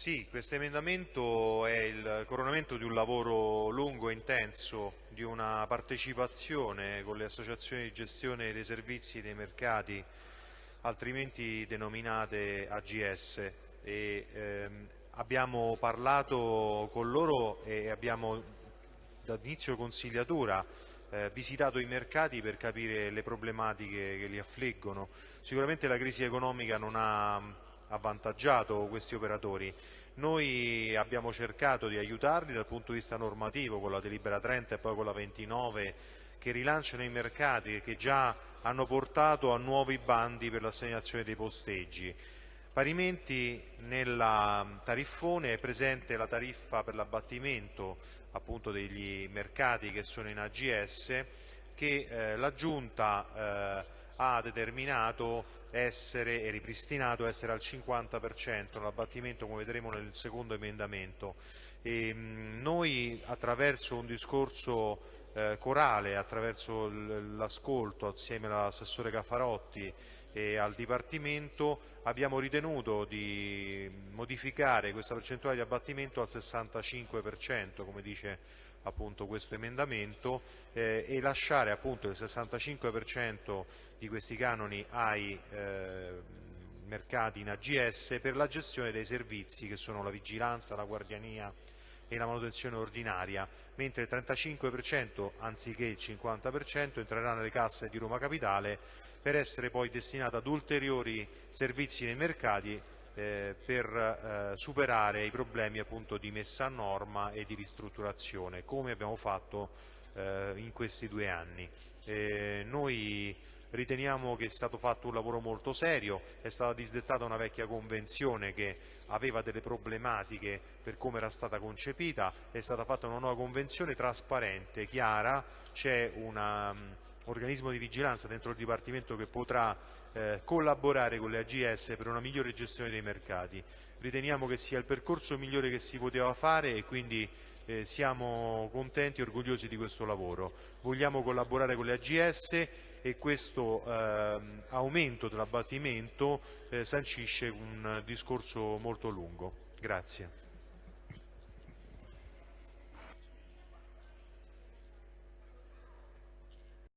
Sì, questo emendamento è il coronamento di un lavoro lungo e intenso, di una partecipazione con le associazioni di gestione dei servizi dei mercati, altrimenti denominate AGS. E, ehm, abbiamo parlato con loro e abbiamo dall'inizio consigliatura eh, visitato i mercati per capire le problematiche che li affliggono. Sicuramente la crisi economica non ha avvantaggiato questi operatori. Noi abbiamo cercato di aiutarli dal punto di vista normativo con la delibera 30 e poi con la 29 che rilanciano i mercati e che già hanno portato a nuovi bandi per l'assegnazione dei posteggi. Parimenti nella tariffone è presente la tariffa per l'abbattimento appunto degli mercati che sono in AGS che eh, la Giunta eh, ha determinato essere e ripristinato essere al 50% l'abbattimento come vedremo nel secondo emendamento. E, mh, noi attraverso un discorso eh, corale, attraverso l'ascolto assieme all'assessore Caffarotti e al Dipartimento abbiamo ritenuto di modificare questa percentuale di abbattimento al 65% come dice appunto questo emendamento eh, e lasciare appunto il 65% di questi canoni ai eh, mercati in AGS per la gestione dei servizi che sono la vigilanza, la guardiania e la manutenzione ordinaria, mentre il 35% anziché il 50% entrerà nelle casse di Roma Capitale per essere poi destinato ad ulteriori servizi nei mercati eh, per eh, superare i problemi appunto di messa a norma e di ristrutturazione, come abbiamo fatto eh, in questi due anni. Eh, noi riteniamo che è stato fatto un lavoro molto serio, è stata disdettata una vecchia convenzione che aveva delle problematiche per come era stata concepita, è stata fatta una nuova convenzione trasparente, chiara, c'è un um, organismo di vigilanza dentro il Dipartimento che potrà eh, collaborare con le AGS per una migliore gestione dei mercati. Riteniamo che sia il percorso migliore che si poteva fare e quindi eh, siamo contenti e orgogliosi di questo lavoro. Vogliamo collaborare con le AGS e questo eh, aumento dell'abbattimento eh, sancisce un discorso molto lungo. Grazie.